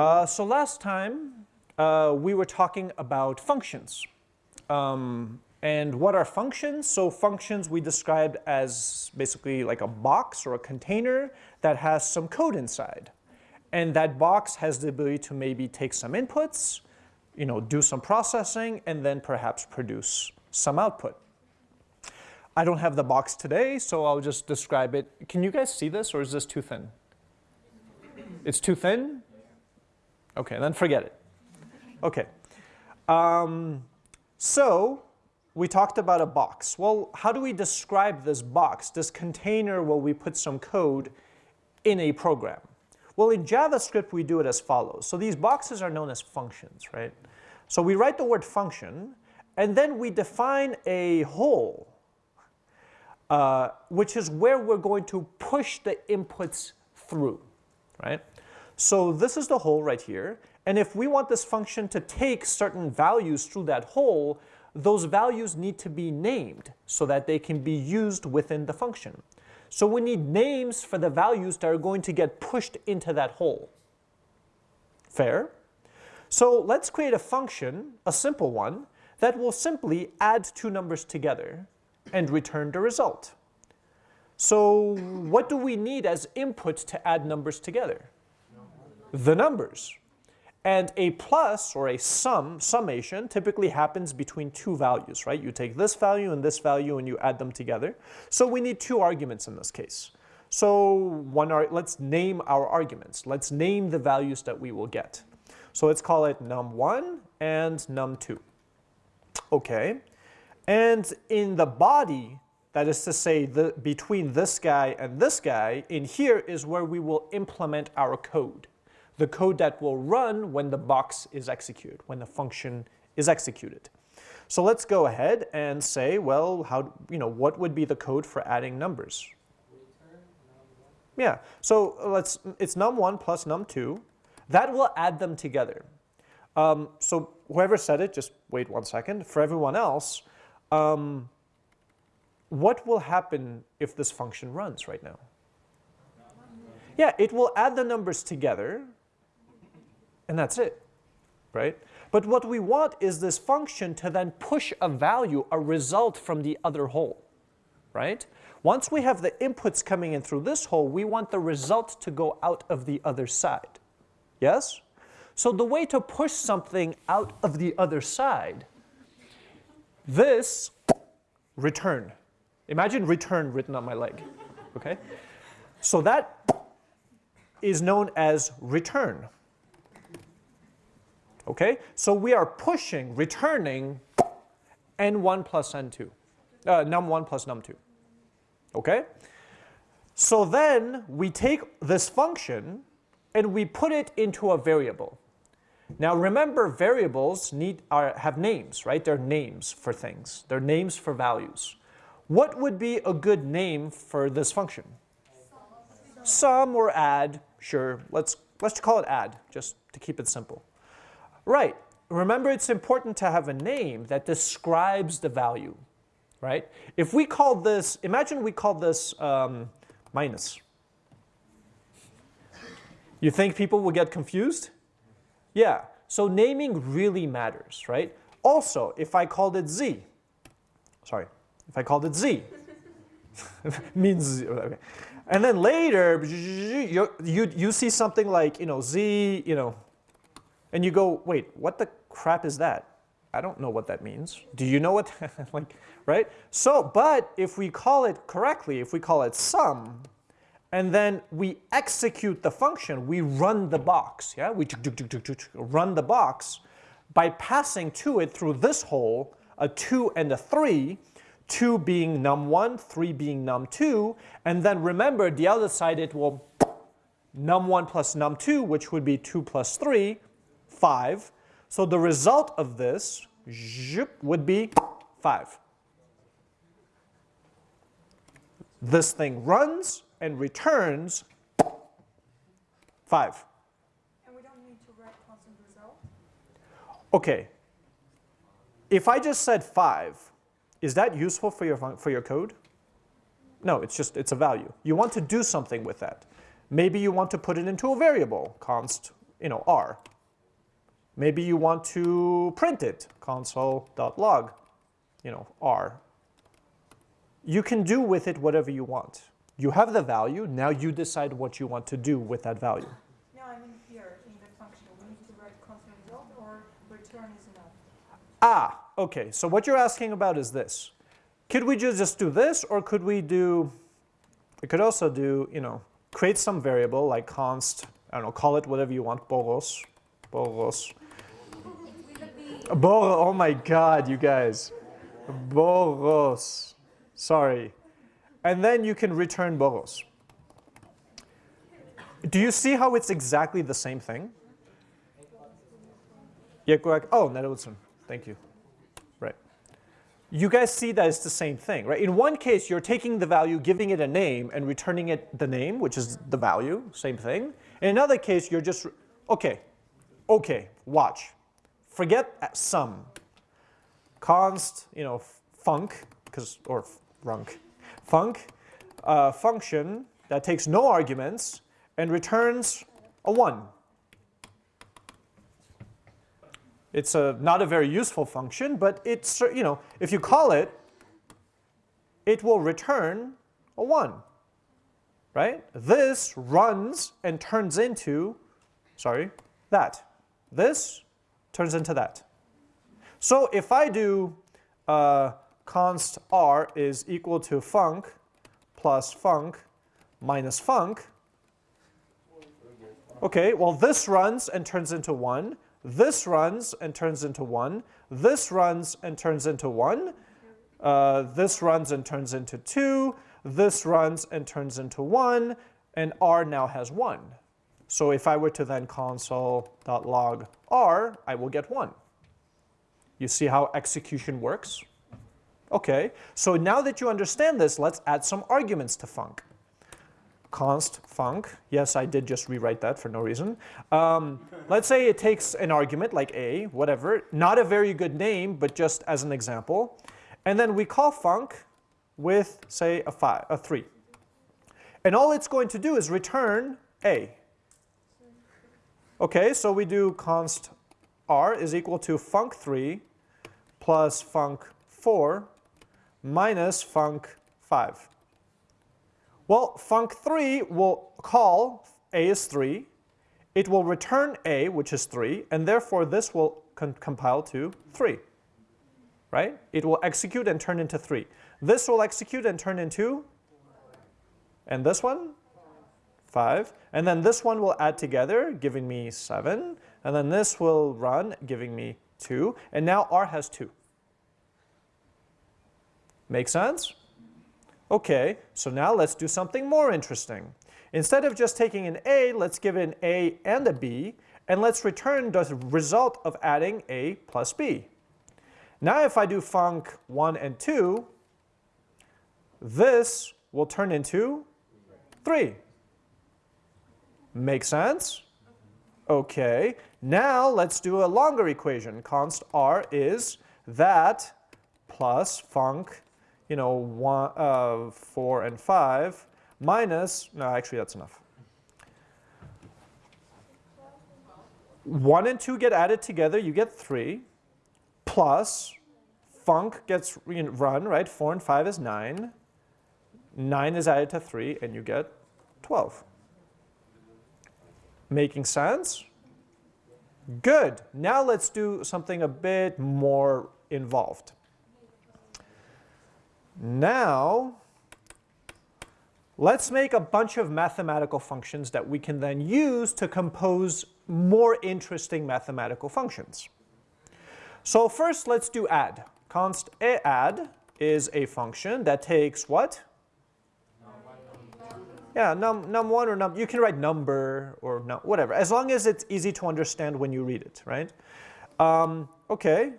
Uh, so last time uh, we were talking about functions. Um, and what are functions? So functions we described as basically like a box or a container that has some code inside. And that box has the ability to maybe take some inputs, you know, do some processing, and then perhaps produce some output. I don't have the box today, so I'll just describe it. Can you guys see this, or is this too thin? It's too thin? Okay, then forget it. Okay. Um, so we talked about a box. Well, how do we describe this box, this container where we put some code in a program? Well, in JavaScript, we do it as follows. So these boxes are known as functions, right? So we write the word function, and then we define a hole, uh, which is where we're going to push the inputs through, right? So this is the hole right here. And if we want this function to take certain values through that hole, those values need to be named so that they can be used within the function. So we need names for the values that are going to get pushed into that hole. Fair? So let's create a function, a simple one, that will simply add two numbers together and return the result. So what do we need as input to add numbers together? The numbers. And a plus or a sum, summation, typically happens between two values, right? You take this value and this value and you add them together. So we need two arguments in this case. So one, let's name our arguments. Let's name the values that we will get. So let's call it num1 and num2. Okay. And in the body, that is to say the, between this guy and this guy, in here is where we will implement our code the code that will run when the box is executed, when the function is executed. So let's go ahead and say, well, how, you know, what would be the code for adding numbers? Yeah, so let's, it's num1 plus num2. That will add them together. Um, so whoever said it, just wait one second. For everyone else, um, what will happen if this function runs right now? Yeah, it will add the numbers together, and that's it, right? But what we want is this function to then push a value, a result from the other hole, right? Once we have the inputs coming in through this hole, we want the result to go out of the other side. Yes? So the way to push something out of the other side, this return. Imagine return written on my leg, okay? So that is known as return. Okay, so we are pushing, returning n1 plus n2, uh, num1 plus num2. Okay, so then we take this function and we put it into a variable. Now remember variables need are, have names, right? They're names for things. They're names for values. What would be a good name for this function? Sum or add, sure. Let's, let's call it add, just to keep it simple. Right. Remember, it's important to have a name that describes the value, right? If we call this, imagine we call this um, minus. You think people will get confused? Yeah. So naming really matters, right? Also, if I called it z, sorry, if I called it z, means okay. And then later, you, you, you see something like, you know, z, you know, and you go, wait, what the crap is that? I don't know what that means. Do you know what, like, right? So, but if we call it correctly, if we call it sum, and then we execute the function, we run the box, yeah? We run the box by passing to it through this hole a 2 and a 3, 2 being num1, 3 being num2, and then remember the other side it will num1 plus num2, which would be 2 plus 3, 5. So the result of this would be 5. This thing runs and returns 5. And we don't need to write constant result? Okay. If I just said 5, is that useful for your, for your code? No, it's just, it's a value. You want to do something with that. Maybe you want to put it into a variable, const you know, r. Maybe you want to print it, console.log, you know, r. You can do with it whatever you want. You have the value, now you decide what you want to do with that value. No, I mean here, in the function, we need to write constant result or return is enough? Ah, okay, so what you're asking about is this. Could we ju- just do this, or could we do, we could also do, you know, create some variable like const, I don't know, call it whatever you want, boros, boros. Bor, oh my god, you guys. Boros, sorry. And then you can return boros. Do you see how it's exactly the same thing? Oh, Netherlands. Thank you. Right. You guys see that it's the same thing, right? In one case, you're taking the value, giving it a name, and returning it the name, which is the value, same thing. In another case, you're just, okay, okay, watch. Forget sum. Const, you know, func, because, or func, func, uh, function that takes no arguments and returns a 1. It's a, not a very useful function, but it's, you know, if you call it, it will return a 1, right? This runs and turns into, sorry, that. This turns into that. So if I do uh, const r is equal to func plus func minus func, okay, well this runs and turns into 1. This runs and turns into 1. This runs and turns into 1. Uh, this runs and turns into 2. This runs and turns into 1. And r now has 1. So if I were to then console.log r, I will get 1. You see how execution works? Okay, so now that you understand this, let's add some arguments to func const func. Yes, I did just rewrite that for no reason. Um, let's say it takes an argument like a, whatever, not a very good name, but just as an example. And then we call func with, say, a, five, a 3. And all it's going to do is return a. Okay, so we do const r is equal to func3 plus func4 minus func5. Well, func3 will call a is 3. It will return a, which is 3, and therefore this will compile to 3. Right? It will execute and turn into 3. This will execute and turn into, and this one? 5. And then this one will add together, giving me 7. And then this will run, giving me 2. And now R has 2. Make sense? Okay, so now let's do something more interesting. Instead of just taking an A, let's give it an A and a B, and let's return the result of adding A plus B. Now if I do func 1 and 2, this will turn into 3. Make sense? Okay, now let's do a longer equation. Const r is that plus func you know, one, uh, 4 and 5 minus, no, actually that's enough. 1 and 2 get added together, you get 3, plus func gets run, right? 4 and 5 is 9. 9 is added to 3, and you get 12. Making sense? Good. Now let's do something a bit more involved. Now, let's make a bunch of mathematical functions that we can then use to compose more interesting mathematical functions. So first, let's do add. Const add is a function that takes what? Yeah, num, num1 or num, you can write number or num, whatever, as long as it's easy to understand when you read it, right? Um, okay,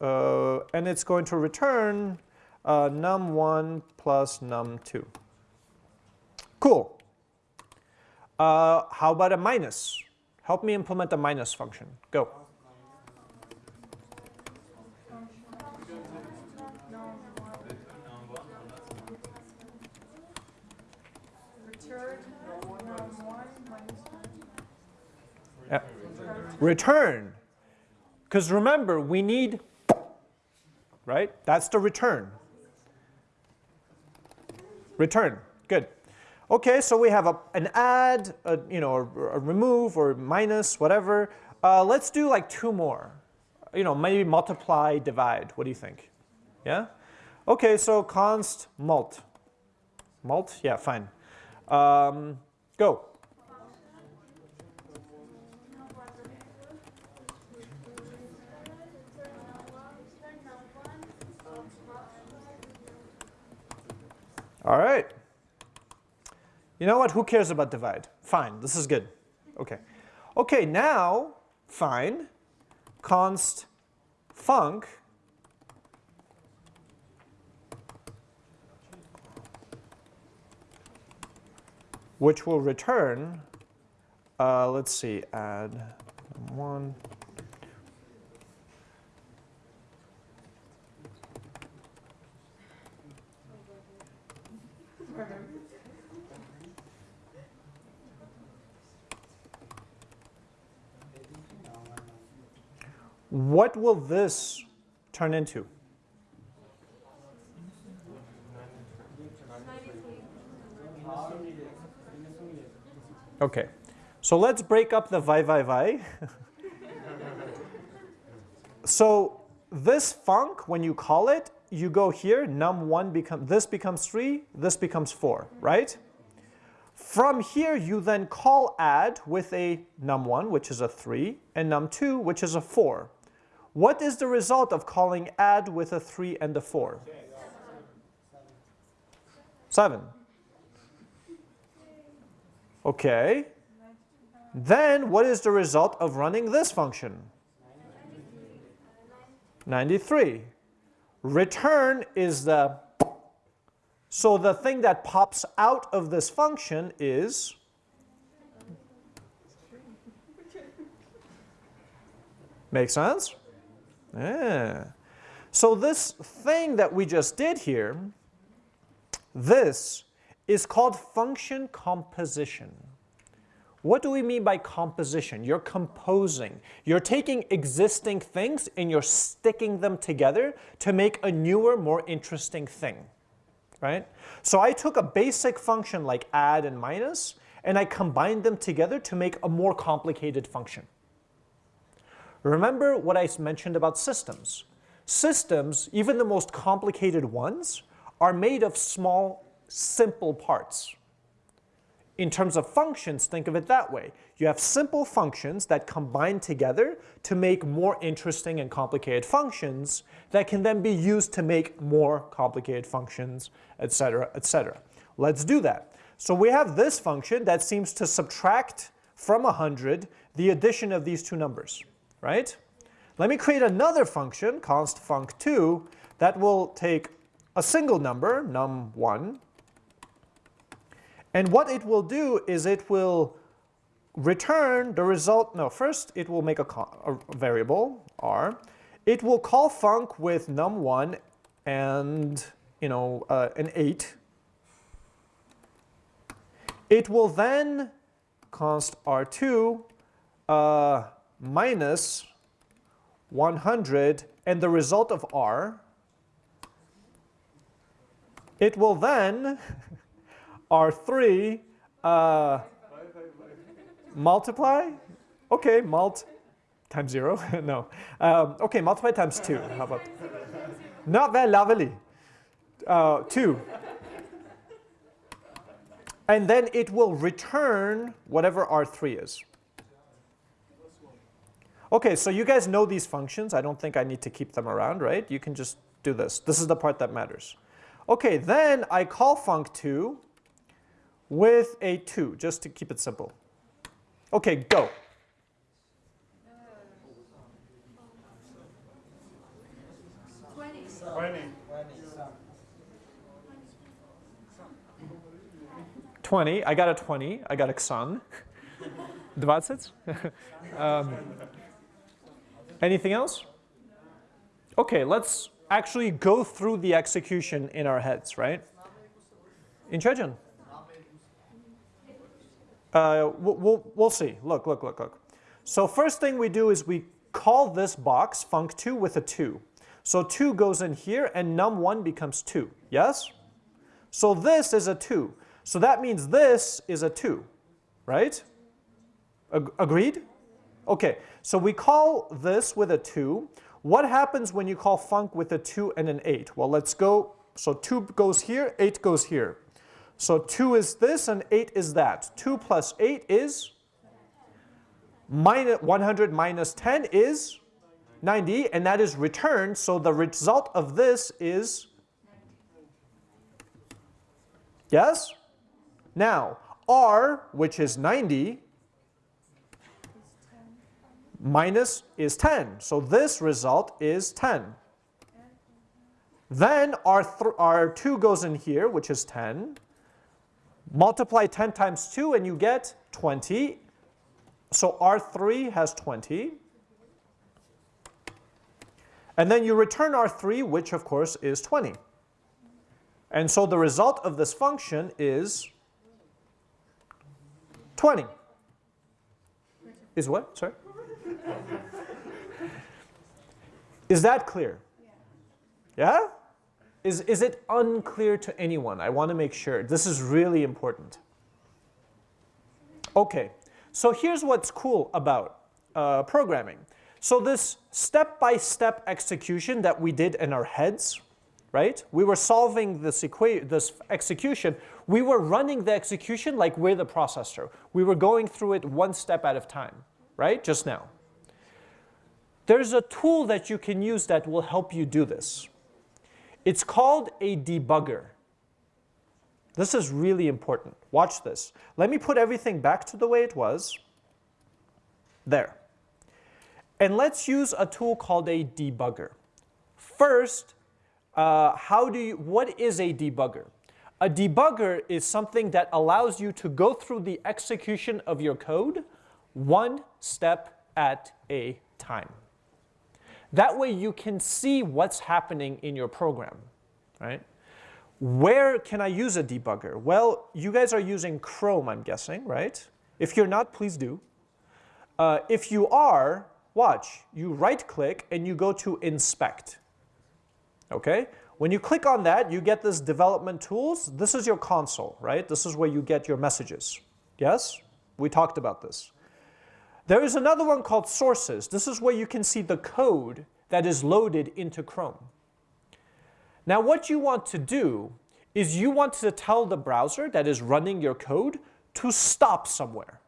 uh, and it's going to return uh, num1 plus num2. Cool. Uh, how about a minus? Help me implement a minus function. Go. Return num1 minus Yeah. Return. Because remember, we need, right? That's the return. Return. Good. Okay, so we have a, an add, a, you know, a, a remove or minus, whatever. Uh, let's do like two more. You know, maybe multiply, divide. What do you think? Yeah? Okay, so const mult. Mult? Yeah, fine. Um, go. All right. You know what? Who cares about divide? Fine. This is good. Okay. Okay, now, fine. Const func which will return, uh, let's see, add one. What will this turn into? Okay, so let's break up the vi vi vi. so this func, when you call it, you go here, num1 become, this becomes 3, this becomes 4, right? From here, you then call add with a num1, which is a 3, and num2, which is a 4. What is the result of calling add with a 3 and a 4? 7. Okay. Then what is the result of running this function? 93. Return is the, so the thing that pops out of this function is Make sense? Yeah. So this thing that we just did here, this is called function composition. What do we mean by composition? You're composing. You're taking existing things and you're sticking them together to make a newer, more interesting thing, right? So I took a basic function like add and minus, and I combined them together to make a more complicated function. Remember what I mentioned about systems. Systems, even the most complicated ones, are made of small, simple parts. In terms of functions, think of it that way. You have simple functions that combine together to make more interesting and complicated functions that can then be used to make more complicated functions, etc., etc. Let's do that. So we have this function that seems to subtract from 100 the addition of these two numbers right? Let me create another function, const func2, that will take a single number, num1, and what it will do is it will return the result, no, first it will make a, a variable, r. It will call func with num1 and, you know, uh, an 8. It will then const r2 uh, minus 100 and the result of r, it will then, R3, uh, multiply, okay, mult times zero, no. Um, okay, multiply times two, how about? Not very lovely. Uh, two. And then it will return whatever R3 is. Okay, so you guys know these functions. I don't think I need to keep them around, right? You can just do this. This is the part that matters. Okay, then I call func2 with a 2, just to keep it simple. Okay, go. Twenty. I got a twenty. I got a xan. 20? um, Anything else? Okay, let's actually go through the execution in our heads, right? In Chechen. Uh, we'll, we'll, see. Look, look, look, look. So first thing we do is we call this box func2 with a 2. So 2 goes in here and num1 becomes 2, yes? So this is a 2. So that means this is a 2, right? Ag agreed? Okay, so we call this with a 2. What happens when you call func with a 2 and an 8? Well, let's go. So 2 goes here, 8 goes here. So 2 is this and 8 is that. 2 plus 8 is? Minus 100 minus 10 is 90, and that is returned. So the result of this is? Yes? Now, r, which is 90, minus is 10. So this result is 10. Then our, our 2 goes in here, which is 10. Multiply 10 times 2 and you get 20. So R3 has 20. And then you return R3, which of course is 20. And so the result of this function is 20. Is what? Sorry? Is that clear? Yeah? Is, is it unclear to anyone? I want to make sure. This is really important. Okay, so here's what's cool about uh, programming. So this step-by-step -step execution that we did in our heads, right? We were solving this, this execution. We were running the execution like we're the processor. We were going through it one step at a time, right? Just now. There's a tool that you can use that will help you do this. It's called a debugger. This is really important. Watch this. Let me put everything back to the way it was. There. And let's use a tool called a debugger. First, uh, how do you, what is a debugger? A debugger is something that allows you to go through the execution of your code one step at a time. That way you can see what's happening in your program, right? Where can I use a debugger? Well, you guys are using Chrome, I'm guessing, right? If you're not, please do. Uh, if you are, watch, you right click and you go to inspect. Okay? When you click on that, you get this development tools. This is your console, right? This is where you get your messages. Yes? We talked about this. There is another one called sources. This is where you can see the code that is loaded into Chrome. Now what you want to do is you want to tell the browser that is running your code to stop somewhere.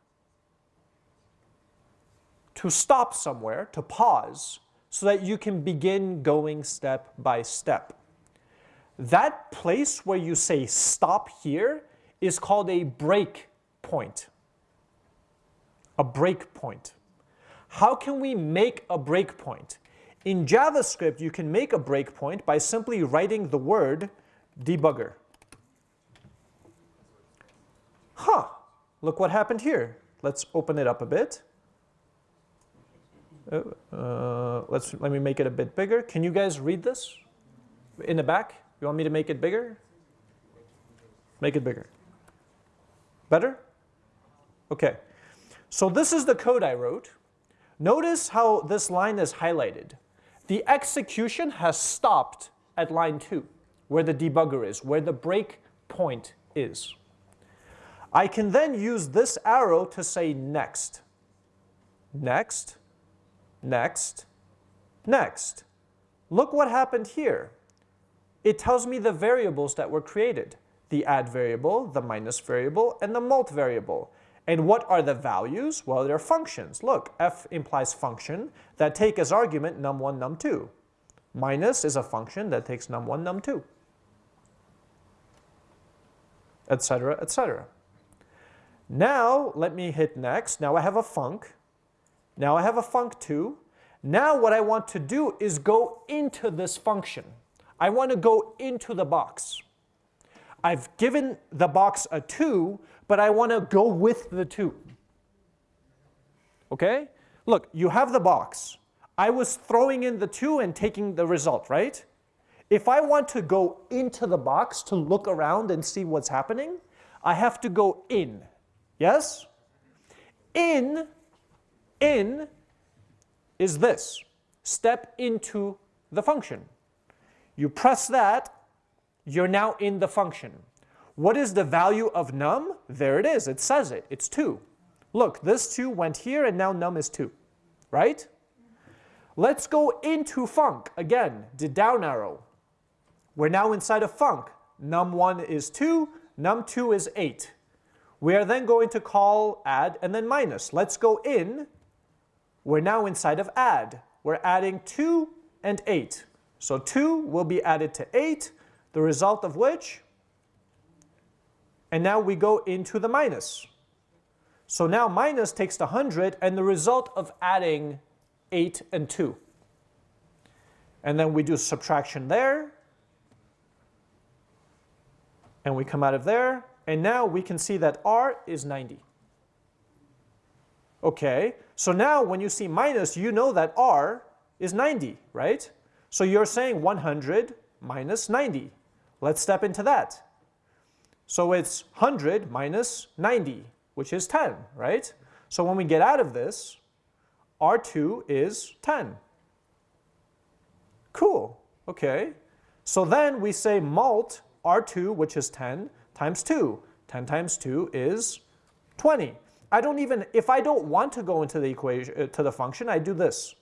To stop somewhere, to pause, so that you can begin going step by step. That place where you say stop here is called a break point a breakpoint. How can we make a breakpoint? In JavaScript, you can make a breakpoint by simply writing the word debugger. Huh, look what happened here. Let's open it up a bit. Uh, uh, let's, let me make it a bit bigger. Can you guys read this in the back? You want me to make it bigger? Make it bigger. Better? Okay. So this is the code I wrote. Notice how this line is highlighted. The execution has stopped at line 2, where the debugger is, where the break point is. I can then use this arrow to say next. Next, next, next. Look what happened here. It tells me the variables that were created. The add variable, the minus variable, and the mult variable. And what are the values? Well, they're functions. Look, f implies function that take as argument num1, num2. Minus is a function that takes num1, num2, etc., etc. Now, let me hit next. Now I have a func. Now I have a func2. Now what I want to do is go into this function. I want to go into the box. I've given the box a 2, but I want to go with the 2. Okay? Look, you have the box. I was throwing in the 2 and taking the result, right? If I want to go into the box to look around and see what's happening, I have to go in. Yes? In In is this. Step into the function. You press that, you're now in the function. What is the value of num? There it is. It says it. It's 2. Look, this 2 went here and now num is 2. Right? Let's go into func. Again, the down arrow. We're now inside of func. Num1 is 2, num2 is 8. We are then going to call add and then minus. Let's go in. We're now inside of add. We're adding 2 and 8. So 2 will be added to 8, the result of which, and now we go into the minus. So now minus takes the 100 and the result of adding 8 and 2. And then we do subtraction there, and we come out of there, and now we can see that R is 90. Okay, so now when you see minus, you know that R is 90, right? So you're saying 100 minus 90. Let's step into that. So it's 100 minus 90, which is 10, right? So when we get out of this, R2 is 10. Cool, okay. So then we say mult R2, which is 10, times 2. 10 times 2 is 20. I don't even, if I don't want to go into the equation, uh, to the function, I do this.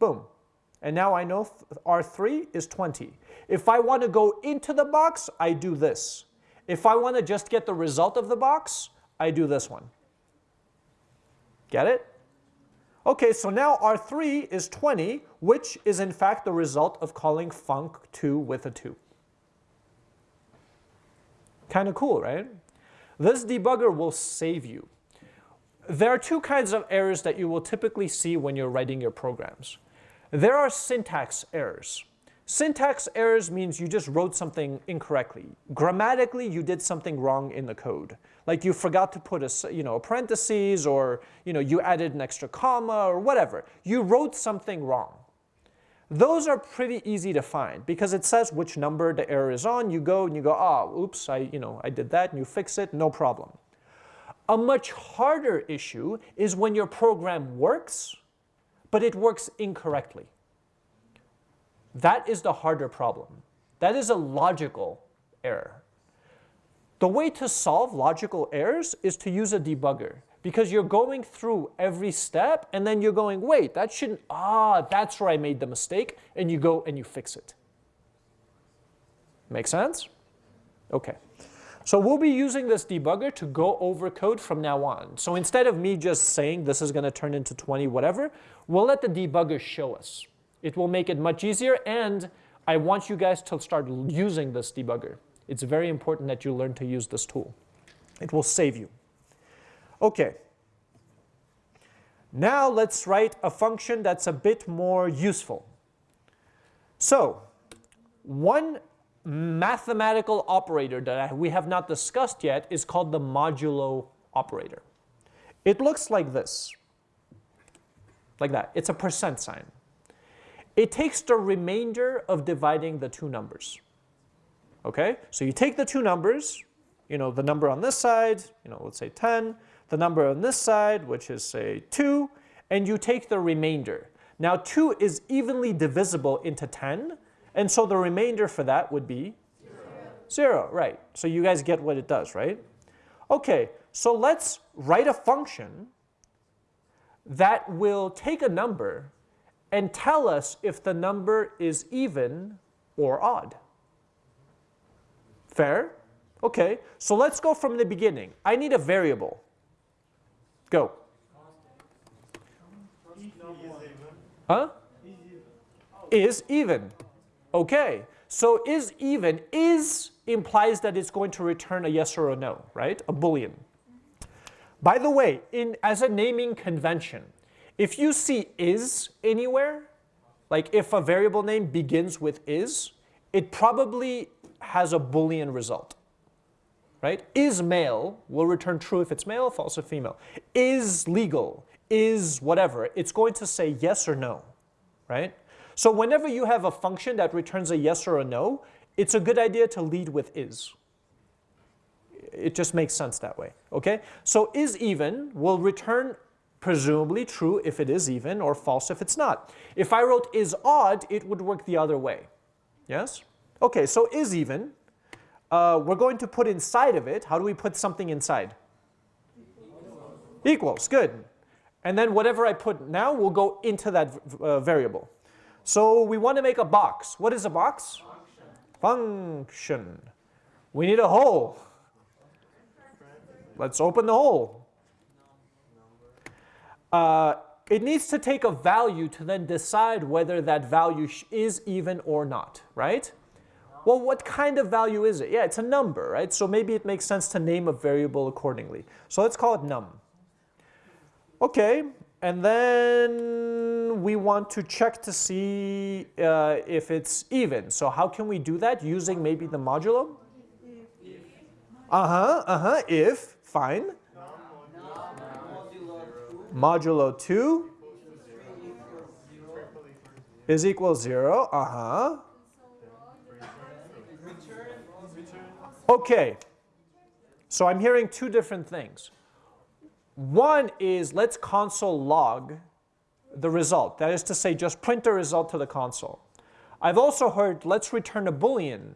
Boom. And now I know R3 is 20. If I want to go into the box, I do this. If I want to just get the result of the box, I do this one. Get it? Okay, so now R3 is 20, which is in fact the result of calling func2 with a 2. Kind of cool, right? This debugger will save you. There are two kinds of errors that you will typically see when you're writing your programs. There are syntax errors. Syntax errors means you just wrote something incorrectly. Grammatically, you did something wrong in the code. Like you forgot to put a, you know, a parentheses or you, know, you added an extra comma or whatever. You wrote something wrong. Those are pretty easy to find because it says which number the error is on. You go and you go, oh, oops, I, you know, I did that, and you fix it, no problem. A much harder issue is when your program works, but it works incorrectly. That is the harder problem. That is a logical error. The way to solve logical errors is to use a debugger because you're going through every step and then you're going, wait, that shouldn't, ah, that's where I made the mistake, and you go and you fix it. Make sense? Okay. So we'll be using this debugger to go over code from now on. So instead of me just saying this is going to turn into 20 whatever, we'll let the debugger show us. It will make it much easier and I want you guys to start using this debugger. It's very important that you learn to use this tool. It will save you. Okay. Now let's write a function that's a bit more useful. So one mathematical operator that we have not discussed yet is called the modulo operator. It looks like this, like that. It's a percent sign. It takes the remainder of dividing the two numbers. Okay, so you take the two numbers, you know, the number on this side, you know, let's say 10, the number on this side, which is say 2, and you take the remainder. Now 2 is evenly divisible into 10, and so the remainder for that would be? Zero. Right. So you guys get what it does, right? Okay, so let's write a function that will take a number and tell us if the number is even or odd. Fair? Okay, so let's go from the beginning. I need a variable. Go. Huh? Is even. Okay, so is even, is implies that it's going to return a yes or a no, right? A boolean. By the way, in, as a naming convention, if you see is anywhere, like if a variable name begins with is, it probably has a boolean result. Right? Is male will return true if it's male, false if female. Is legal, is whatever, it's going to say yes or no. Right? So whenever you have a function that returns a yes or a no, it's a good idea to lead with is. It just makes sense that way, okay? So is even will return presumably true if it is even or false if it's not. If I wrote is odd, it would work the other way. Yes? Okay, so is even. Uh, we're going to put inside of it, how do we put something inside? Equals, good. And then whatever I put now will go into that uh, variable. So we want to make a box. What is a box? Function. Function. We need a hole. Let's open the hole. Uh, it needs to take a value to then decide whether that value is even or not, right? Well, what kind of value is it? Yeah, it's a number, right? So maybe it makes sense to name a variable accordingly. So let's call it num. Okay, and then we want to check to see uh, if it's even. So how can we do that? Using maybe the modulo? Uh-huh, uh-huh, if, fine. Modulo 2 is equal 0, uh-huh. Okay, so I'm hearing two different things. One is let's console log the result. That is to say, just print the result to the console. I've also heard let's return a boolean.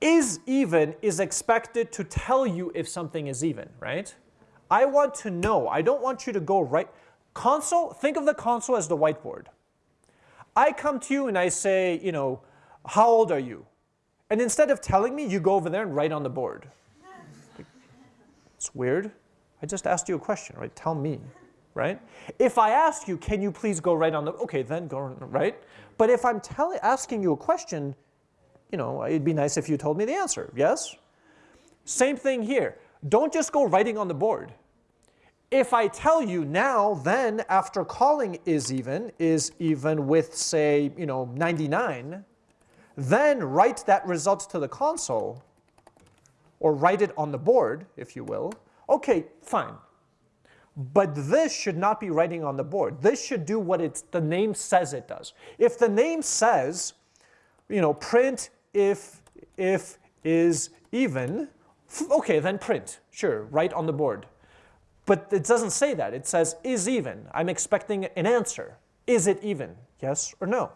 Is even is expected to tell you if something is even, right? I want to know. I don't want you to go right. Console, think of the console as the whiteboard. I come to you and I say, you know, how old are you? And instead of telling me, you go over there and write on the board. It's weird. I just asked you a question, right? Tell me, right? If I ask you, can you please go write on the, okay, then go, right? But if I'm telling, asking you a question, you know, it'd be nice if you told me the answer, yes? Same thing here. Don't just go writing on the board. If I tell you now, then after calling is even, is even with say, you know, 99, then write that result to the console, or write it on the board, if you will. Okay, fine. But this should not be writing on the board. This should do what it's, the name says it does. If the name says, you know, print if, if is even, okay, then print, sure, right on the board. But it doesn't say that. It says is even. I'm expecting an answer. Is it even? Yes or no?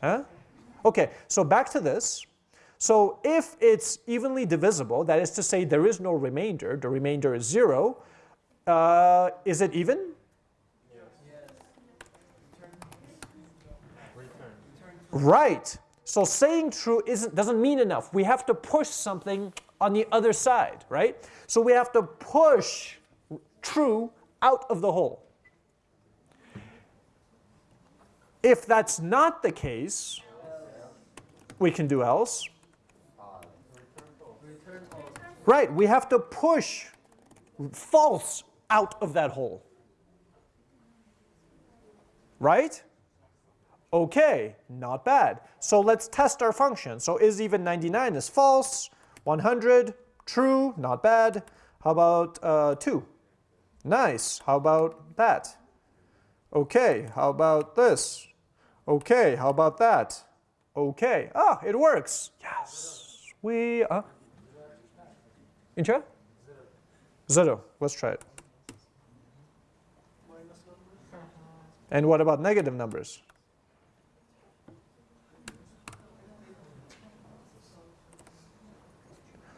Huh? Okay, so back to this. So if it's evenly divisible, that is to say there is no remainder, the remainder is 0, uh, is it even? Yes. Right. So saying true isn't, doesn't mean enough. We have to push something on the other side, right? So we have to push true out of the hole. If that's not the case, we can do else. Right, we have to push false out of that hole. Right? Okay, not bad. So let's test our function. So is even 99 is false, 100, true, not bad. How about uh, 2? Nice. How about that? Okay, how about this? Okay, how about that? Okay. Ah, it works. Yes. We uh Intro? Zero. Let's try it. And what about negative numbers?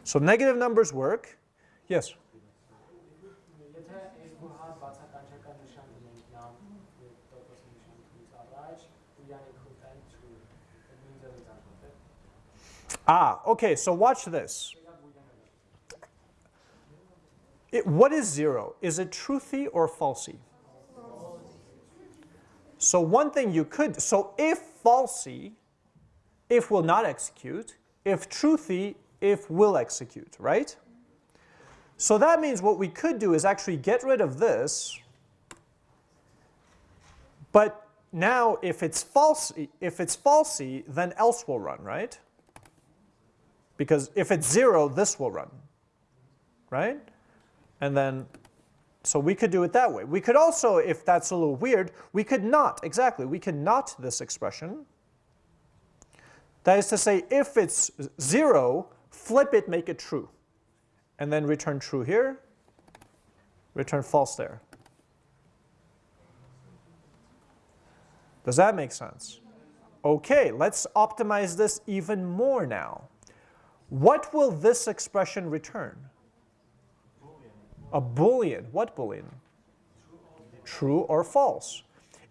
So negative numbers work. Yes? Ah, okay, so watch this. It, what is zero? Is it truthy or falsy? So one thing you could, so if falsy, if will not execute, if truthy, if will execute, right? So that means what we could do is actually get rid of this, but now if it's falsy, if it's falsy, then else will run, right? Because if it's 0, this will run, right? And then, so we could do it that way. We could also, if that's a little weird, we could not, exactly, we could not this expression. That is to say, if it's 0, flip it, make it true. And then return true here, return false there. Does that make sense? Okay, let's optimize this even more now. What will this expression return? A boolean. What boolean? True or false.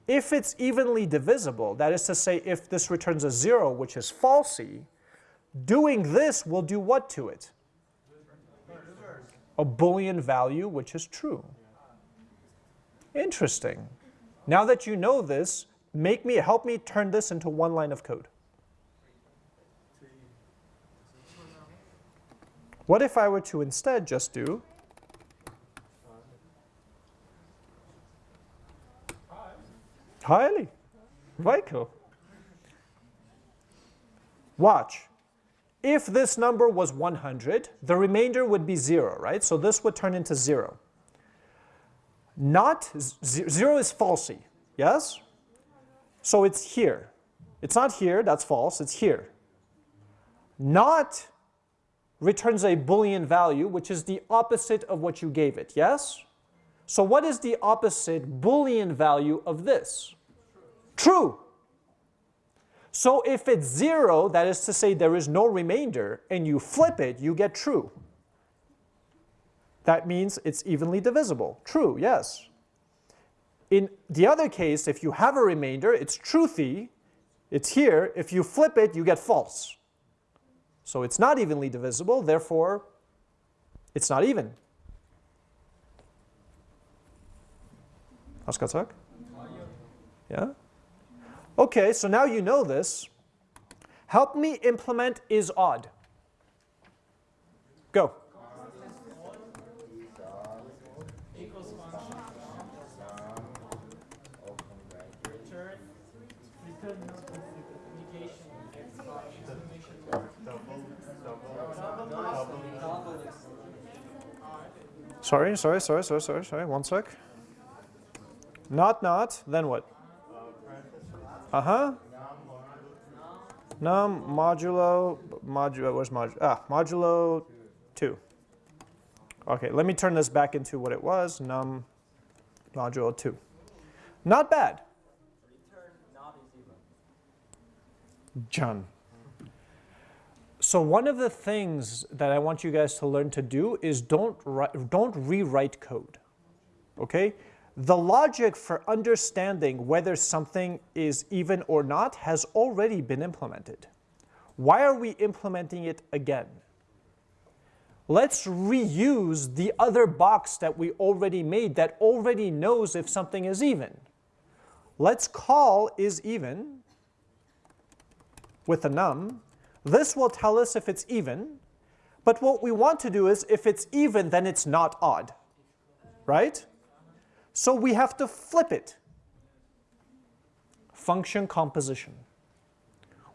If it's evenly divisible, that is to say if this returns a 0, which is falsy, doing this will do what to it? A boolean value which is true. Interesting. Now that you know this, make me help me turn this into one line of code. What if I were to instead just do highly? Cool. Watch. If this number was 100, the remainder would be 0, right? So this would turn into 0. Not, 0 is falsy, yes? So it's here. It's not here, that's false, it's here. Not returns a Boolean value, which is the opposite of what you gave it, yes? So what is the opposite Boolean value of this? True. So if it's 0, that is to say there is no remainder, and you flip it, you get true. That means it's evenly divisible. True, yes. In the other case, if you have a remainder, it's truthy, it's here. If you flip it, you get false. So it's not evenly divisible, therefore it's not even. Hast gesagt? Yeah? Okay, so now you know this. Help me implement is odd. Go. Sorry, sorry, sorry, sorry, sorry, sorry, one sec. Not, not, then what? Uh-huh. Num modulo, modulo, where's modulo? Ah, modulo 2. Okay, let me turn this back into what it was, num modulo 2. Not bad. John. So one of the things that I want you guys to learn to do is don't, don't rewrite code, okay? The logic for understanding whether something is even or not has already been implemented. Why are we implementing it again? Let's reuse the other box that we already made that already knows if something is even. Let's call is even with a num this will tell us if it's even, but what we want to do is if it's even, then it's not odd, right? So we have to flip it. Function composition.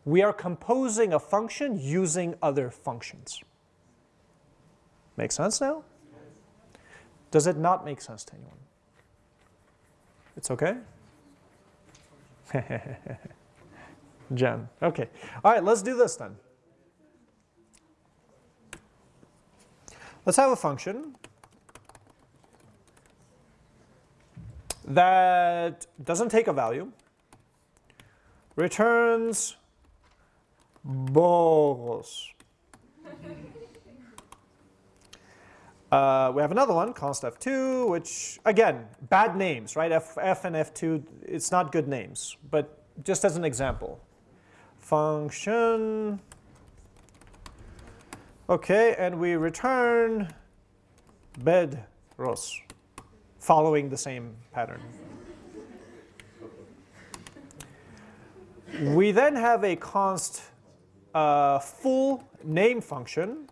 We are composing a function using other functions. Make sense now? Does it not make sense to anyone? It's okay? Jen. Okay. All right, let's do this then. Let's have a function that doesn't take a value, returns balls. Uh, we have another one, const f2, which, again, bad names, right? F, f and f2, it's not good names, but just as an example function. Okay, and we return bedros, following the same pattern. We then have a const uh, full name function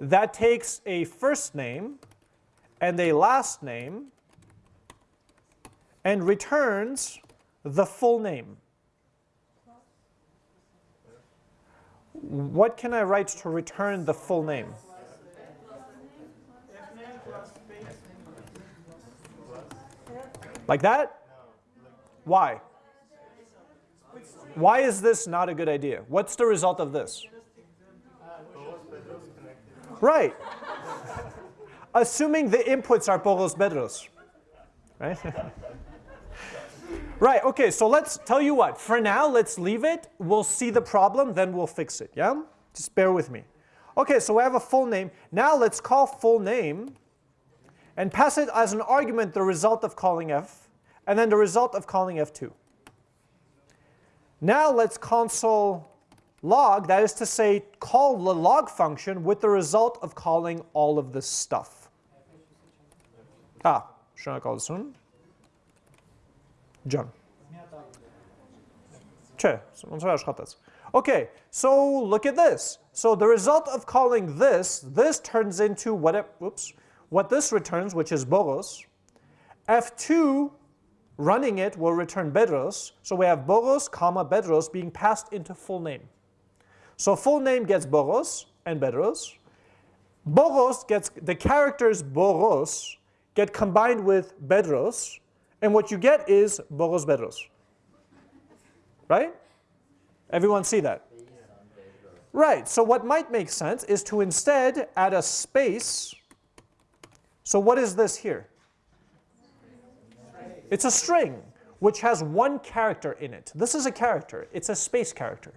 that takes a first name and a last name and returns the full name. What can I write to return the full name? Like that? Why? Why is this not a good idea? What's the result of this? Right. assuming the inputs are Boros Bedros, right? right, okay, so let's tell you what. For now, let's leave it. We'll see the problem, then we'll fix it, yeah? Just bear with me. Okay, so we have a full name. Now let's call full name and pass it as an argument the result of calling f, and then the result of calling f2. Now let's console log, that is to say, call the log function with the result of calling all of this stuff. Ah, şuna kalsın. Can. Չէ, ոնց որ աշխատեց։ Okay, so look at this. So the result of calling this, this turns into what it, whoops, what this returns, which is Boros. F2 running it will return Bedros. So we have Boros, comma Bedros being passed into full name. So full name gets Boros and Bedros. Boros gets, the characters Boros get combined with Bedros, and what you get is Boros Bedros. Right? Everyone see that? Right, so what might make sense is to instead add a space. So what is this here? It's a string which has one character in it. This is a character. It's a space character,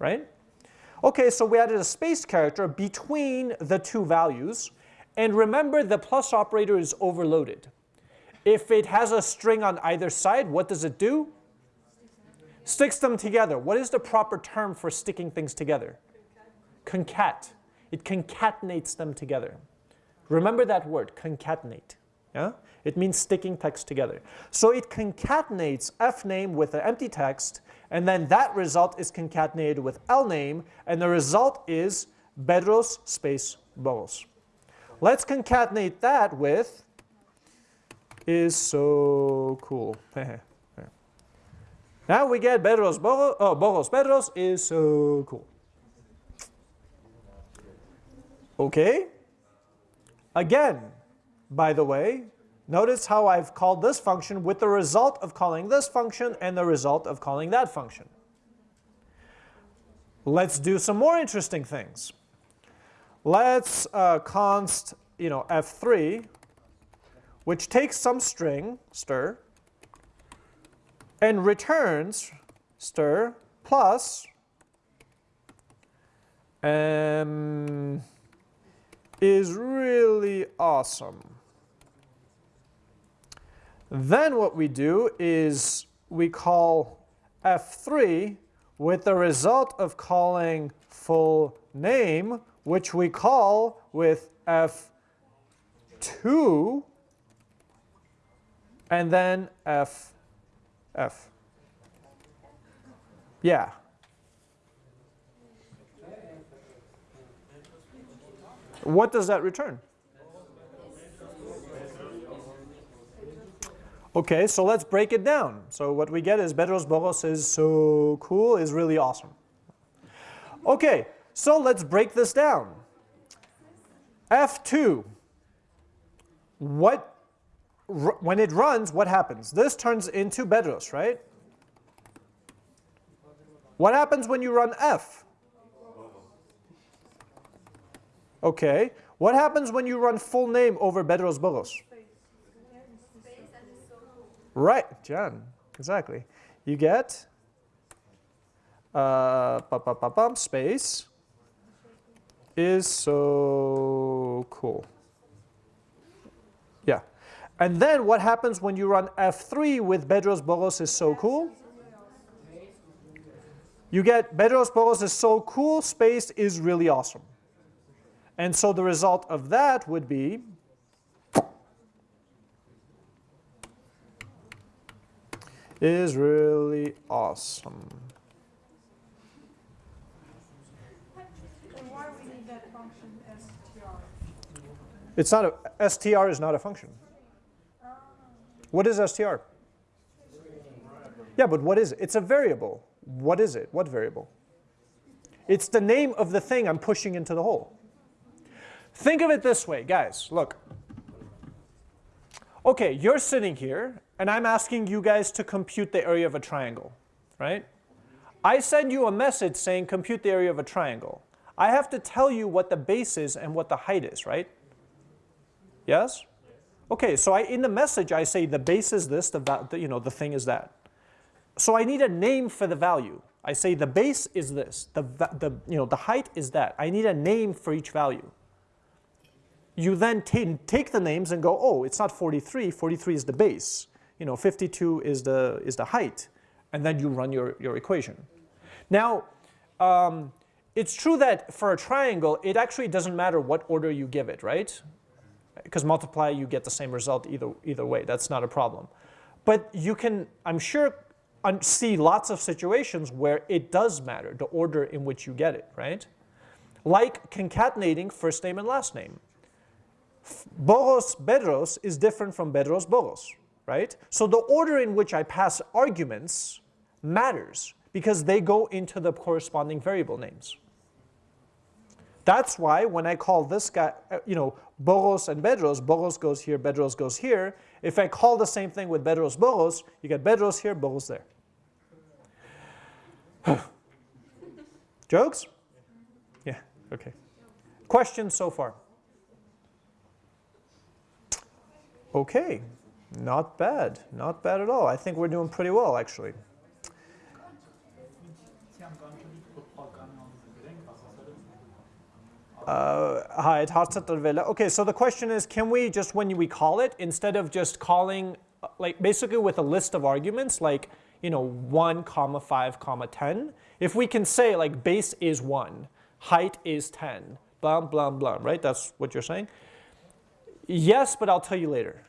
right? Okay, so we added a space character between the two values. And remember, the plus operator is overloaded. If it has a string on either side, what does it do? Sticks them together. What is the proper term for sticking things together? Concat. It concatenates them together. Remember that word, concatenate. Yeah? It means sticking text together. So it concatenates fname with an empty text, and then that result is concatenated with lname, and the result is bedros space boros. Let's concatenate that with is so cool. now we get bedros boros, oh, boros bedros is so cool. Okay. Again, by the way, notice how I've called this function with the result of calling this function and the result of calling that function. Let's do some more interesting things. Let's uh, const you know, f3, which takes some string, stir, and returns stir plus um, is really awesome. Then what we do is we call f3 with the result of calling full name, which we call with f2 and then f, f. Yeah. What does that return? Okay, so let's break it down. So what we get is Bedros Boros is so cool, is really awesome. Okay, so let's break this down. F2, what, when it runs, what happens? This turns into Bedros, right? What happens when you run F? Okay. What happens when you run full name over Bedros Boros? Right, John. Exactly. You get uh, space is so cool. Yeah. And then what happens when you run F3 with Bedros Boros is so cool? You get Bedros Boros is so cool, space is really awesome. And so the result of that would be is really awesome. It's not a, str is not a function. What is str? Yeah, but what is it? It's a variable. What is it? What variable? It's the name of the thing I'm pushing into the hole. Think of it this way, guys, look. Okay, you're sitting here, and I'm asking you guys to compute the area of a triangle, right? I send you a message saying compute the area of a triangle. I have to tell you what the base is and what the height is, right? Yes? Okay, so I, in the message I say the base is this, the, you know, the thing is that. So I need a name for the value. I say the base is this, the, the, you know, the height is that. I need a name for each value. You then take the names and go, oh, it's not 43, 43 is the base. You know, 52 is the, is the height. And then you run your, your equation. Now, um, it's true that for a triangle, it actually doesn't matter what order you give it, right? Because multiply, you get the same result either, either way. That's not a problem. But you can, I'm sure, see lots of situations where it does matter, the order in which you get it, right? Like concatenating first name and last name. Boros Bedros is different from Bedros Boros, right? So the order in which I pass arguments matters because they go into the corresponding variable names. That's why when I call this guy, uh, you know, Boros and Bedros, Boros goes here, Bedros goes here. If I call the same thing with Bedros Boros, you get Bedros here, Boros there. Jokes? Yeah, okay. Questions so far? Okay, not bad, not bad at all. I think we're doing pretty well actually. Uh, Hi, it Hartzatter Vela. Okay, so the question is, can we just, when we call it, instead of just calling, uh, like basically with a list of arguments, like, you know, 1, comma 5, comma 10, if we can say like base is 1, height is 10, blah, blah, blah, right? That's what you're saying? Yes, but I'll tell you later.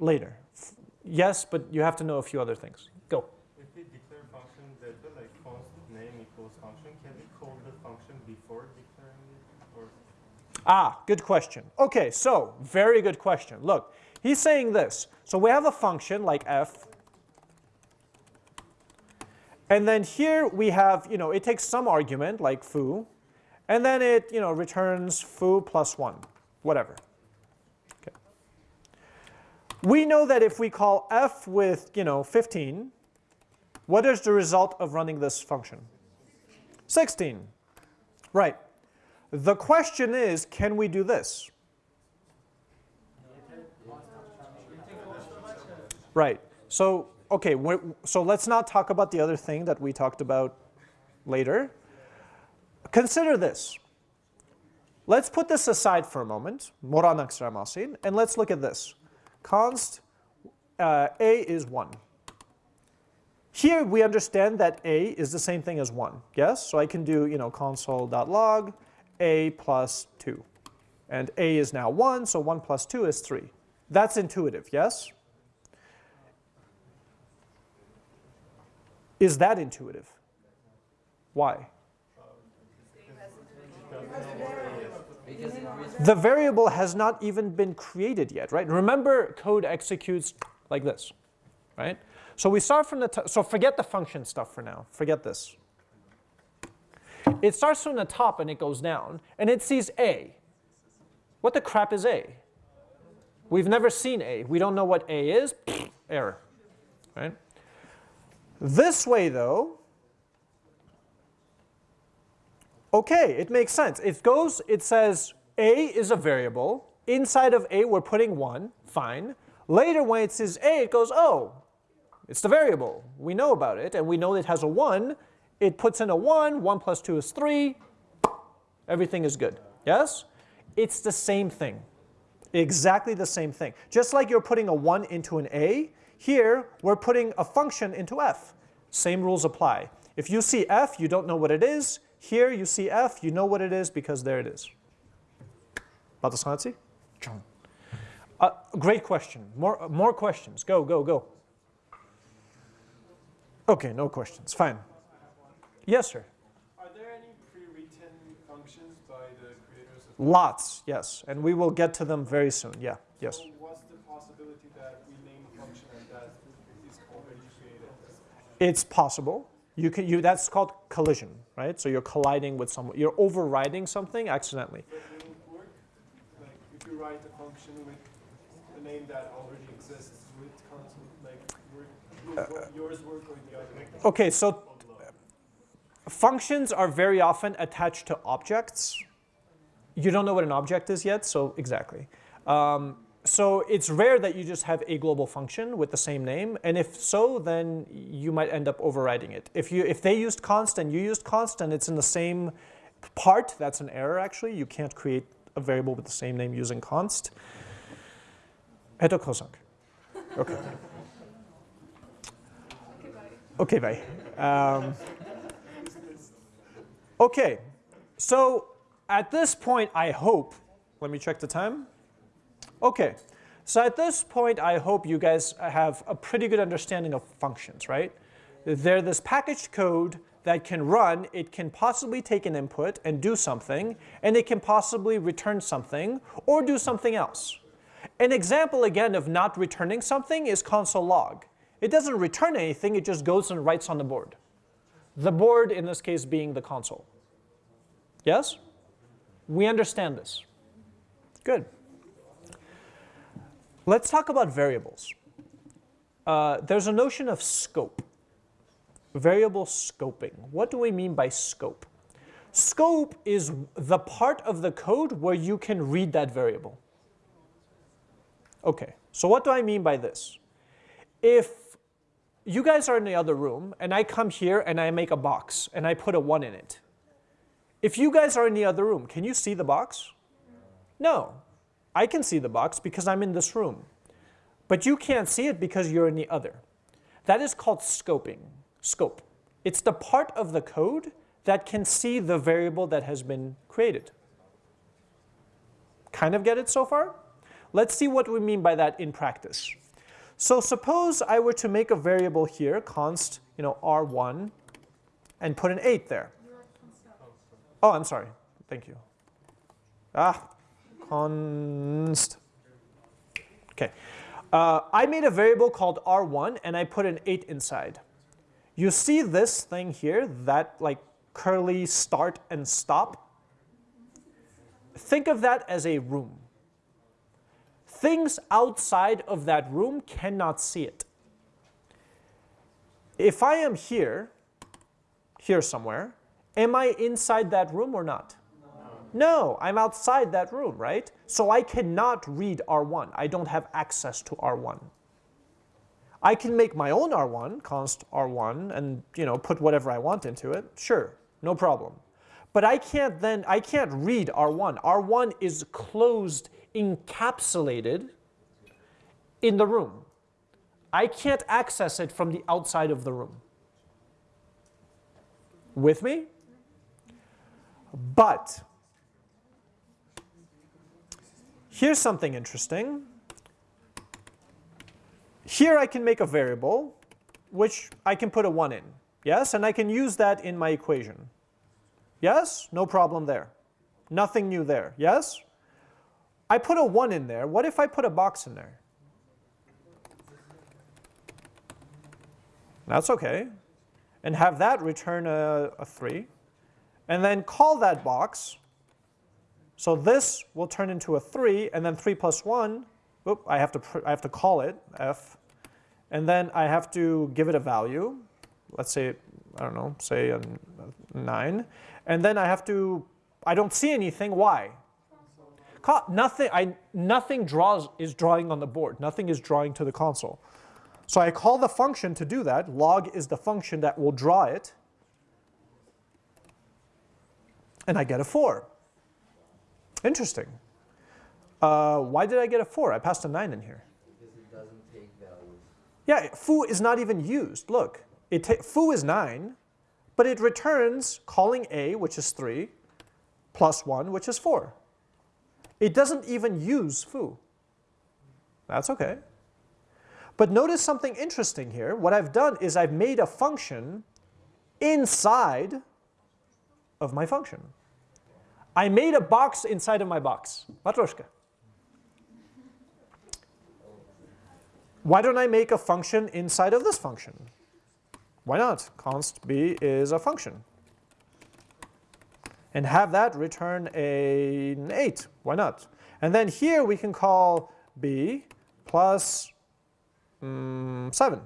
Later. F- Yes, but you have to know a few other things. Go. If we declare function delta like const name equals function, can we call the function before declaring it? Or Ah, good question. Okay, so very good question. Look, he's saying this. So we have a function like f. And then here we have, you know, it takes some argument like foo. And then it, you know, returns foo plus 1, whatever. We know that if we call f with, you know, 15, what is the result of running this function? 16. Right. The question is, can we do this? Right. So, okay, so let's not talk about the other thing that we talked about later. Consider this. Let's put this aside for a moment, and let's look at this. Const uh, a is 1. Here we understand that a is the same thing as 1, yes? So I can do, you know, console.log a plus 2. And a is now 1, so 1 plus 2 is 3. That's intuitive, yes? Is that intuitive? Why? The variable has not even been created yet, right? Remember, code executes like this, right? So we start from the top. So forget the function stuff for now. Forget this. It starts from the top and it goes down, and it sees A. What the crap is A? We've never seen A. We don't know what A is. Error, right? This way, though, okay, it makes sense. It goes, it says A is a variable. Inside of A, we're putting 1, fine. Later, when it says A, it goes, oh, it's the variable. We know about it, and we know it has a 1. It puts in a 1, 1 plus 2 is 3. Everything is good. Yes? It's the same thing. Exactly the same thing. Just like you're putting a 1 into an A, here we're putting a function into f. Same rules apply. If you see f, you don't know what it is. Here you see f, you know what it is because there it is. Batasanachi? John. Uh, great question. More, more questions. Go, go, go. Okay, no questions. Fine. Yes, sir. Are there any pre-written functions by the creators of Lots, yes. And we will get to them very soon. Yeah, yes. So what's the possibility that we name a function and that is already created? It's possible. You can, you, that's called collision, right? So you're colliding with someone. You're overriding something accidentally. But will it work? Like if you write a function with a name that already exists, would cancel like work, would yours work or the other? Okay, so functions are very often attached to objects. You don't know what an object is yet, so exactly. Um, so it's rare that you just have a global function with the same name, and if so, then you might end up overriding it. If you if they used const and you used const and it's in the same part, that's an error actually. You can't create a variable with the same name using const. Eto kosak. Okay. Okay, bye. Um, okay, so at this point, I hope, let me check the time. Okay, so at this point, I hope you guys have a pretty good understanding of functions, right? They're this packaged code that can run, it can possibly take an input and do something, and it can possibly return something or do something else. An example again of not returning something is console log. It doesn't return anything, it just goes and writes on the board. The board in this case being the console. Yes? We understand this. Good. Let's talk about variables. Uh, there's a notion of scope. Variable scoping. What do we mean by scope? Scope is the part of the code where you can read that variable. Okay, so what do I mean by this? If you guys are in the other room and I come here and I make a box and I put a 1 in it, if you guys are in the other room, can you see the box? No. I can see the box because I'm in this room. But you can't see it because you're in the other. That is called scoping, scope. It's the part of the code that can see the variable that has been created. Kind of get it so far? Let's see what we mean by that in practice. So suppose I were to make a variable here, const, you know, r1, and put an 8 there. Oh, I'm sorry. Thank you. Ah, const. Okay. Uh, I made a variable called r1 and I put an 8 inside. You see this thing here, that like curly start and stop? Think of that as a room. Things outside of that room cannot see it. If I am here, here somewhere, Am I inside that room or not? No. I'm outside that room, right? So I cannot read R1. I don't have access to R1. I can make my own R1, const R1, and you know put whatever I want into it. Sure, no problem. But I can't then, I can't read R1. R1 is closed, encapsulated in the room. I can't access it from the outside of the room. With me? But here's something interesting. Here I can make a variable which I can put a 1 in. Yes, and I can use that in my equation. Yes, no problem there. Nothing new there. Yes? I put a 1 in there. What if I put a box in there? That's okay. And have that return a, a 3 and then call that box. So this will turn into a 3, and then 3 plus 1, whoop, I have to, I have to call it, f, and then I have to give it a value. Let's say, I don't know, say a 9. And then I have to, I don't see anything, why? Nothing, I, nothing draws is drawing on the board. Nothing is drawing to the console. So I call the function to do that. Log is the function that will draw it. and I get a 4. Interesting. Uh, why did I get a 4? I passed a 9 in here. Because it doesn't take values. Yeah, foo is not even used. Look, it foo is 9, but it returns calling a, which is 3, plus 1, which is 4. It doesn't even use foo. That's okay. But notice something interesting here. What I've done is I've made a function inside of my function. I made a box inside of my box. Matryoshka. Why don't I make a function inside of this function? Why not? const b is a function. And have that return a, an 8. Why not? And then here we can call b plus mm, 7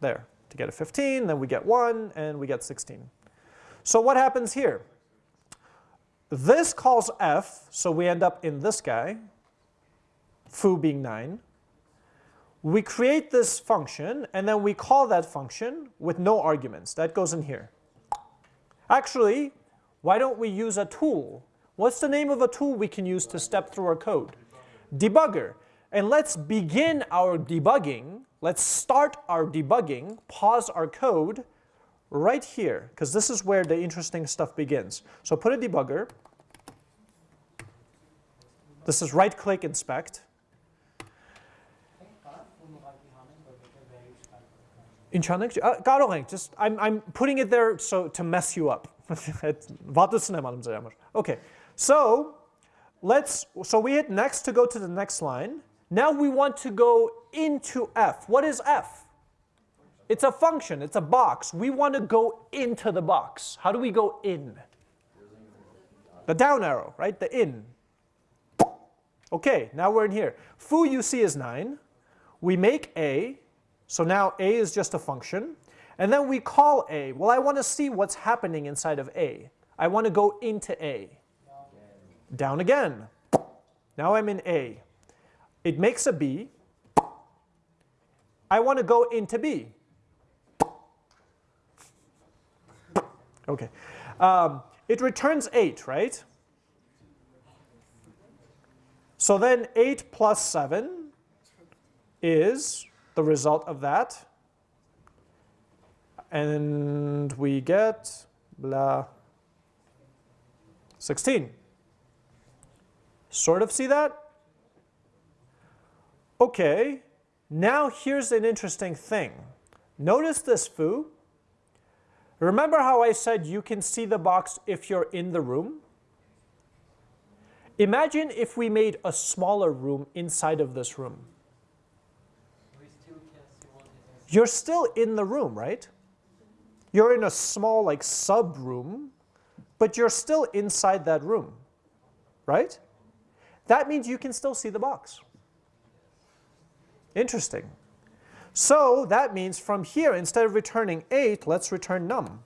there to get a 15. Then we get 1, and we get 16. So what happens here? This calls f, so we end up in this guy. foo being 9. We create this function, and then we call that function with no arguments. That goes in here. Actually, why don't we use a tool? What's the name of a tool we can use to step through our code? Debugger. And let's begin our debugging. Let's start our debugging, pause our code right here, because this is where the interesting stuff begins. So put a debugger. This is right-click inspect. In Chanak? Uh, just I'm, I'm putting it there so to mess you up. okay, so let's, so we hit next to go to the next line. Now we want to go into F. What is F? It's a function, it's a box. We want to go into the box. How do we go in? The down arrow, right? The in. Okay, now we're in here. Foo you see is 9. We make a, so now a is just a function. And then we call a. Well, I want to see what's happening inside of a. I want to go into a. Down again. Now I'm in a. It makes a b. I want to go into b. Okay. Um, it returns 8, right? So then 8 plus 7 is the result of that. And we get blah 16. Sort of see that? Okay, now here's an interesting thing. Notice this foo. Remember how I said you can see the box if you're in the room? Imagine if we made a smaller room inside of this room. You're still in the room, right? You're in a small like sub room, but you're still inside that room, right? That means you can still see the box. Interesting. So that means from here, instead of returning 8, let's return num.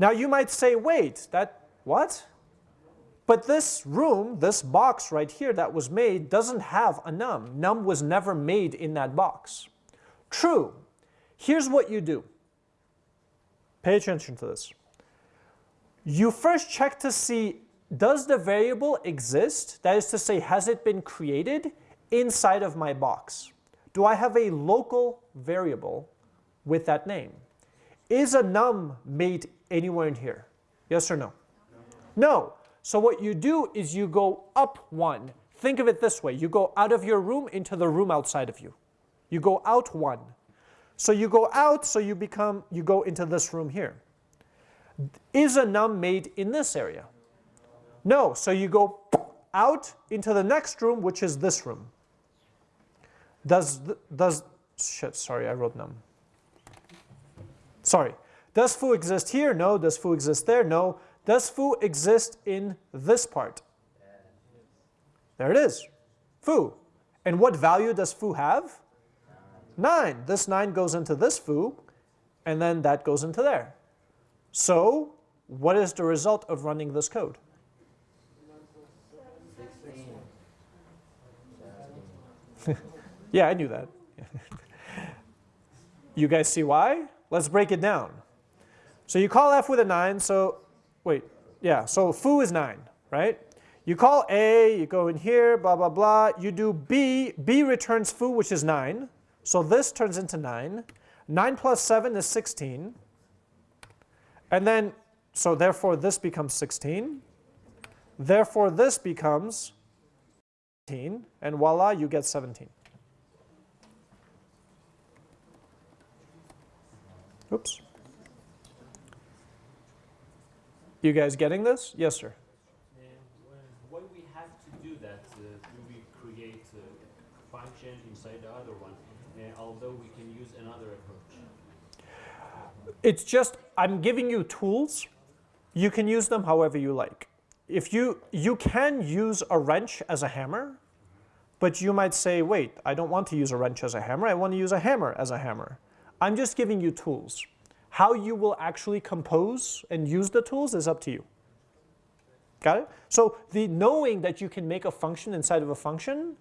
Now you might say, wait, that, what? But this room, this box right here that was made doesn't have a num. Num was never made in that box. True. Here's what you do. Pay attention to this. You first check to see, does the variable exist? That is to say, has it been created inside of my box? Do I have a local variable with that name? Is a num made anywhere in here? Yes or no? No. no. So what you do is you go up one. Think of it this way. You go out of your room into the room outside of you. You go out one. So you go out, so you become, you go into this room here. Is a num made in this area? No, so you go out into the next room, which is this room. Does, does, shit, sorry, I wrote num. Sorry. Does foo exist here? No. Does foo exist there? No. Does foo exist in this part? There it is. Foo. And what value does foo have? 9. This 9 goes into this foo, and then that goes into there. So what is the result of running this code? Yeah, I knew that. you guys see why? Let's break it down. So you call f with a 9, so wait, yeah, so foo is 9, right? You call a, you go in here, blah, blah, blah. You do b, b returns foo, which is 9. So this turns into 9. 9 plus 7 is 16. And then, so therefore this becomes 16. Therefore this becomes 17, and voila, you get 17. Oops. You guys getting this? Yes, sir. we have to do that? Uh, do we create a function inside the other one, uh, although we can use another approach? It's just, I'm giving you tools. You can use them however you like. If you, you can use a wrench as a hammer, but you might say, wait, I don't want to use a wrench as a hammer. I want to use a hammer as a hammer. I'm just giving you tools. How you will actually compose and use the tools is up to you. Got it? So the knowing that you can make a function inside of a function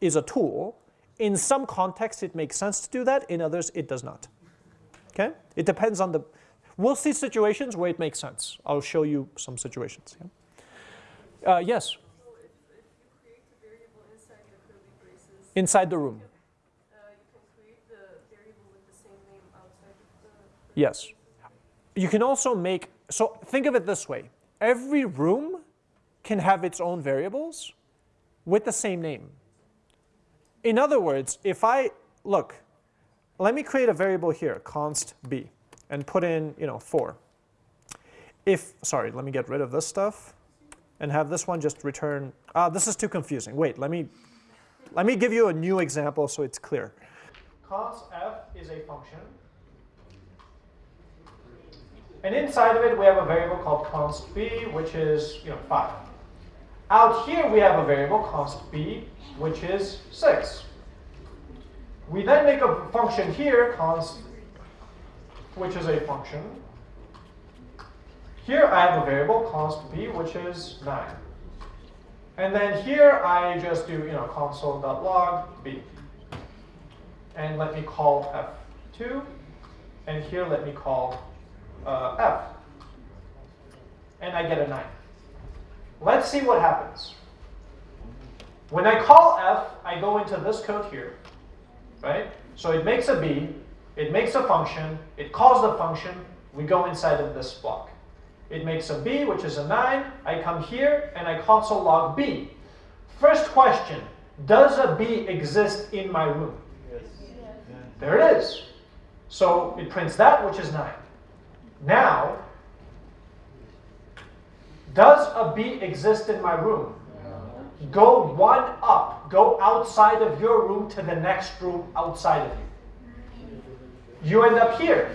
is a tool. In some contexts, it makes sense to do that. In others, it does not. Okay? It depends on the. We'll see situations where it makes sense. I'll show you some situations. yeah. Uh, yes, So if, if you create the variable inside the inside the room. uh, you can create the variable with the same name outside of the. curly Yes. You can also make, so think of it this way every room can have its own variables with the same name. In other words, if I, look, let me create a variable here, const b, and put in, you know, 4. If, sorry, let me get rid of this stuff and have this one just return, ah, this is too confusing. Wait, let me, let me give you a new example so it's clear. Const f is a function and inside of it, we have a variable called const b, which is you know 5. Out here, we have a variable const b, which is 6. We then make a function here, const, which is a function. Here, I have a variable const b, which is 9. And then here, I just do you know console.log b. And let me call f2. And here, let me call uh, f. And I get a 9. Let's see what happens. When I call f, I go into this code here, right? So it makes a b, it makes a function, it calls the function, we go inside of this block. It makes a b, which is a 9, I come here and I console log b. First question, does a b exist in my room? Yes. There it is. So it prints that, which is 9. Now, does a b exist in my room? Go one up. Go outside of your room to the next room outside of you. You end up here.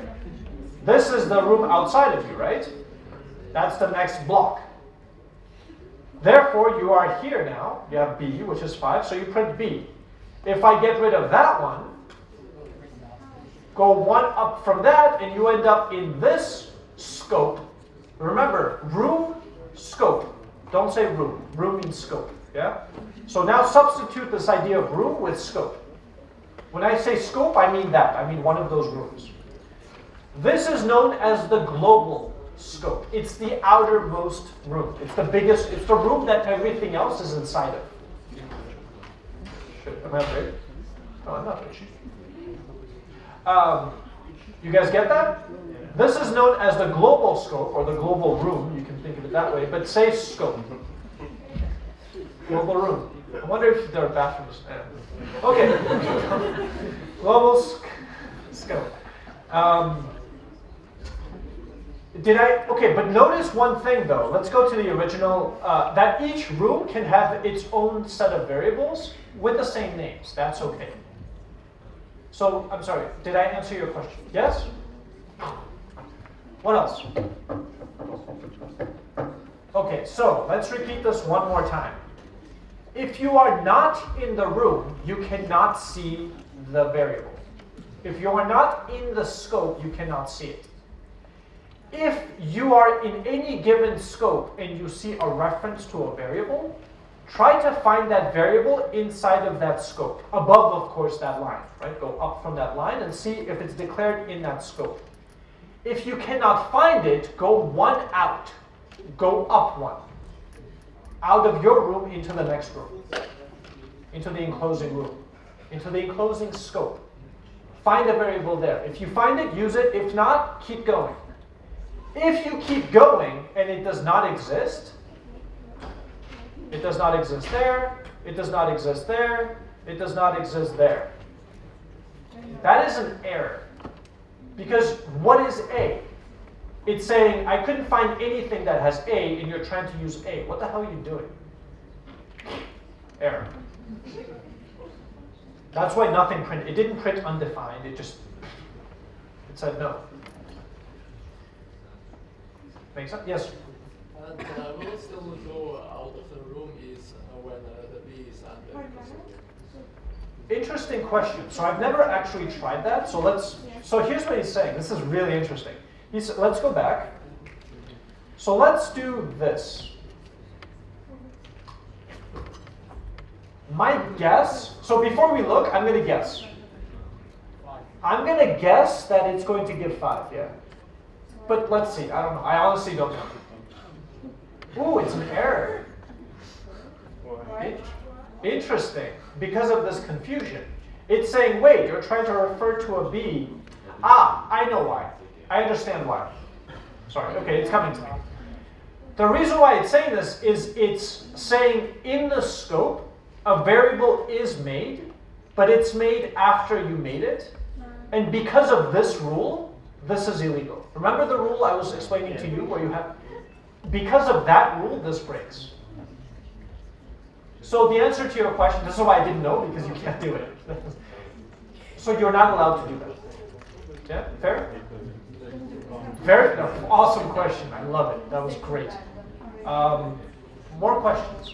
This is the room outside of you, right? That's the next block. Therefore, you are here now. You have B, which is 5, so you print B. If I get rid of that one, go one up from that, and you end up in this scope. Remember, room, scope. Don't say room. Room means scope. Yeah? So now substitute this idea of room with scope. When I say scope, I mean that. I mean one of those rooms. This is known as the global scope. It's the outermost room. It's the biggest, it's the room that everything else is inside of. Shit, am I right? No, I'm not. Um, you guys get that? This is known as the global scope or the global room. You can think of it that way, but say scope. Global room. I wonder if there are bathrooms. Okay. global sc- scope. Um, did I? Okay, but notice one thing though. Let's go to the original. Uh, that each room can have its own set of variables with the same names. That's okay. So, I'm sorry, did I answer your question? Yes? What else? Okay, so let's repeat this one more time. If you are not in the room, you cannot see the variable. If you are not in the scope, you cannot see it. If you are in any given scope and you see a reference to a variable, try to find that variable inside of that scope, above, of course, that line, right? Go up from that line and see if it's declared in that scope. If you cannot find it, go one out, go up one, out of your room into the next room, into the enclosing room, into the enclosing scope. Find a variable there. If you find it, use it. If not, keep going. If you keep going and it does not exist, it does not exist there, it does not exist there, it does not exist there. That is an error. Because what is A? It's saying, I couldn't find anything that has A, and you're trying to use A. What the hell are you doing? Error. That's why nothing printed. It didn't print undefined, it just, it said no. Make sense? Yes? And uh, will it still go out of the room is uh, when uh, the bee is under? Interesting question. So I've never actually tried that. So let's. So here's what he's saying. This is really interesting. He's. Let's go back. So let's do this. My guess, so before we look, I'm gonna guess. I'm gonna guess that it's going to give five, yeah. But let's see, I don't know, I honestly don't know. Ooh, it's an error. Why? Interesting, because of this confusion. It's saying, wait, you're trying to refer to a B. Ah, I know why. I understand why. Sorry, okay, it's coming to me. The reason why it's saying this is it's saying in the scope, a variable is made, but it's made after you made it. And because of this rule, this is illegal. Remember the rule I was explaining to you where you have, because of that rule, this breaks. So the answer to your question, this is why I didn't know, because you can't do it. so you're not allowed to do that. Yeah, fair? Very no, awesome question. I love it. That was great. Um, more questions?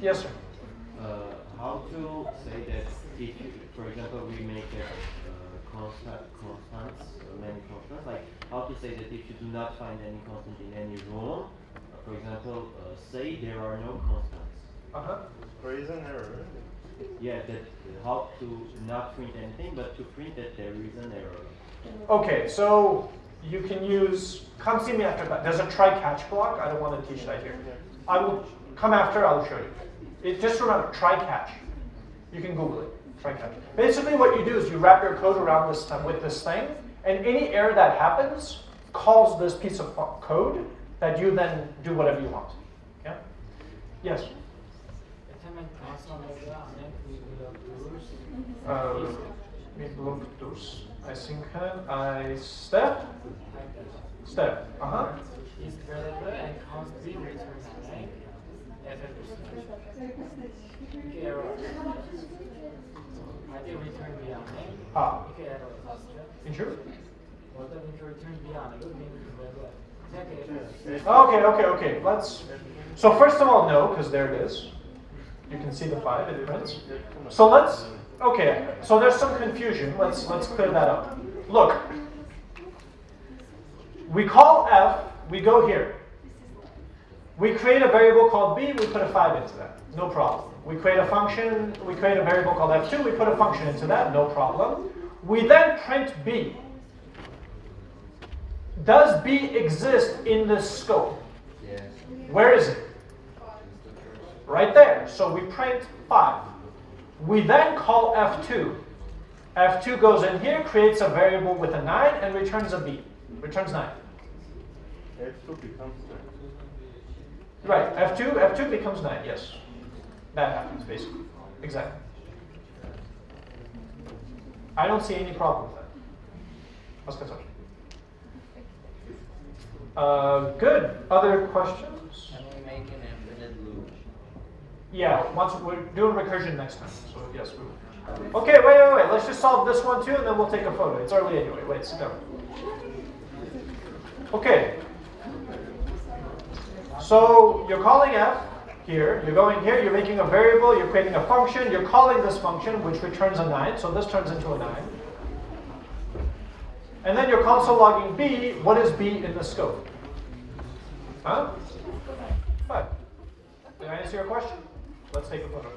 Yes, sir. Uh, how to say that if, for example, we make a constant, constants, uh, many constants, like how to say that if you do not find any constant in any room, uh, for example, uh, say there are no constants. Uh huh. There is an error. Yeah, that uh, how to not print anything, but to print that there is an error. Okay, so you can use. Come see me after that. There's a try catch block. I don't want to teach that here. I will come after. I will show you. It, just remember, try catch. You can Google it. Basically, what you do is you wrap your code around this with this thing, and any error that happens calls this piece of code that you then do whatever you want. Okay? Yes. Uh. I think uh, I step. Step. Uh huh. is and constantly returns name as a error. Ah. Okay, okay, okay. Let's. So first of all, no, because there it is. You can see the five. It prints. So let's. Okay. So there's some confusion. Let's let's clear that up. Look. We call f. We go here. We create a variable called b. We put a five into that. No problem. We create a function. We create a variable called f2. We put a function into that. No problem. We then print b. Does b exist in this scope? Yes. Where is it? Right there. So we print 5. We then call f2. f2 goes in here, creates a variable with a 9, and returns a b. Returns 9. F2 becomes nine. Right, f2, f2 becomes 9, yes. That happens, basically. Exactly. I don't see any problem with that. Started. Uh, good. Other questions? Can we make an infinite loop? Yeah, once we're doing recursion next time. So yes, we will. Okay, wait, wait, wait. Let's just solve this one too, and then we'll take a photo. It's early anyway. Wait, sit down. Okay. So you're calling f here. You're going here. You're making a variable. You're creating a function. You're calling this function, which returns a nine. So this turns into a nine. And then you're console logging b. What is b in the scope? Huh? Five. Did I answer your question? Let's take a photo.